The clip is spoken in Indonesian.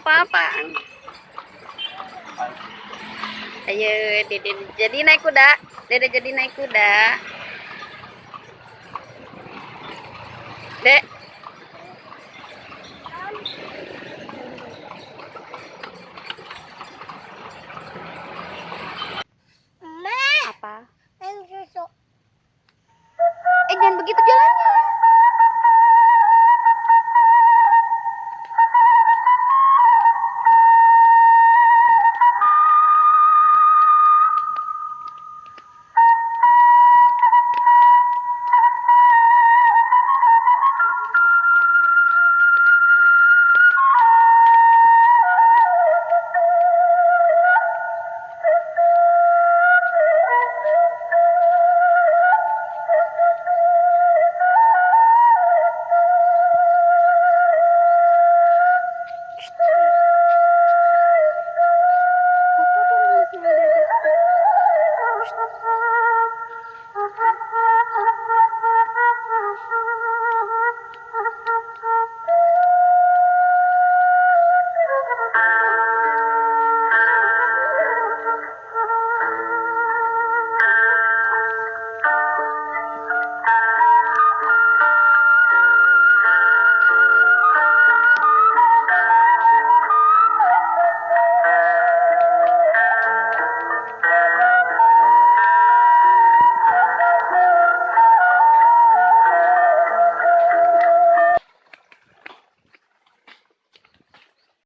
apaan? Ayo, Dede jadi naik kuda. Dede jadi naik kuda. Dek,